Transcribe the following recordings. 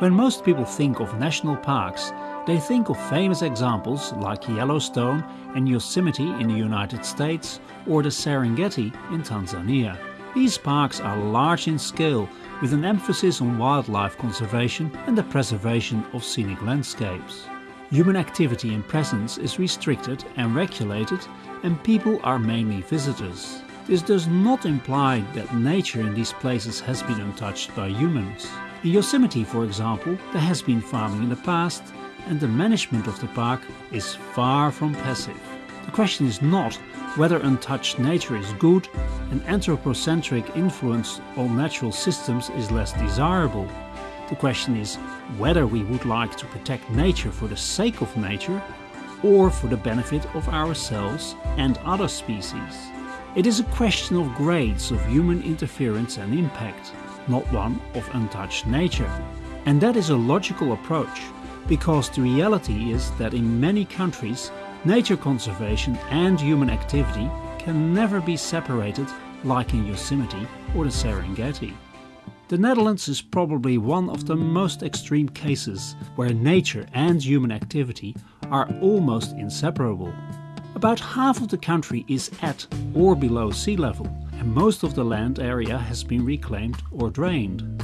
When most people think of national parks, they think of famous examples like Yellowstone and Yosemite in the United States or the Serengeti in Tanzania. These parks are large in scale with an emphasis on wildlife conservation and the preservation of scenic landscapes. Human activity and presence is restricted and regulated and people are mainly visitors. This does not imply that nature in these places has been untouched by humans. In Yosemite, for example, there has been farming in the past and the management of the park is far from passive. The question is not whether untouched nature is good and anthropocentric influence on natural systems is less desirable. The question is whether we would like to protect nature for the sake of nature or for the benefit of ourselves and other species. It is a question of grades of human interference and impact not one of untouched nature. And that is a logical approach, because the reality is that in many countries nature conservation and human activity can never be separated like in Yosemite or the Serengeti. The Netherlands is probably one of the most extreme cases where nature and human activity are almost inseparable. About half of the country is at or below sea level and most of the land area has been reclaimed or drained.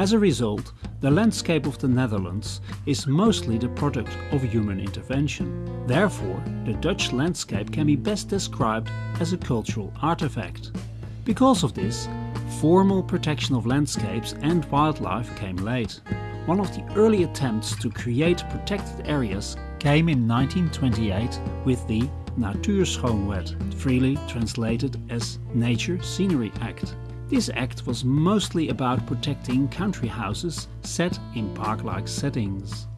As a result, the landscape of the Netherlands is mostly the product of human intervention. Therefore, the Dutch landscape can be best described as a cultural artifact. Because of this, formal protection of landscapes and wildlife came late. One of the early attempts to create protected areas came in 1928 with the Natuurschoonwet, freely translated as Nature Scenery Act. This act was mostly about protecting country houses set in park-like settings.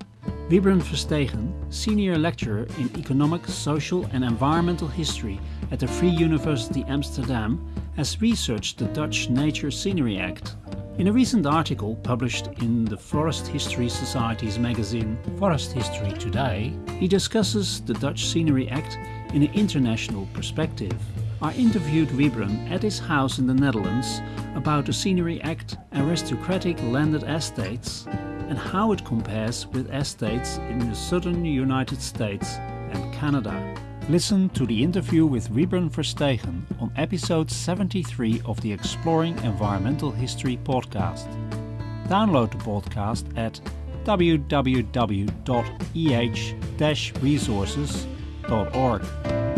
Wybren Verstegen, senior lecturer in economic, social and environmental history at the Free University Amsterdam, has researched the Dutch Nature Scenery Act. In a recent article published in the Forest History Society's magazine Forest History Today, he discusses the Dutch Scenery Act in an international perspective. I interviewed Wybren at his house in the Netherlands about the Scenery Act, aristocratic landed estates and how it compares with estates in the southern United States and Canada. Listen to the interview with Wybren Verstegen on episode 73 of the Exploring Environmental History podcast. Download the podcast at www.eh-resources.org.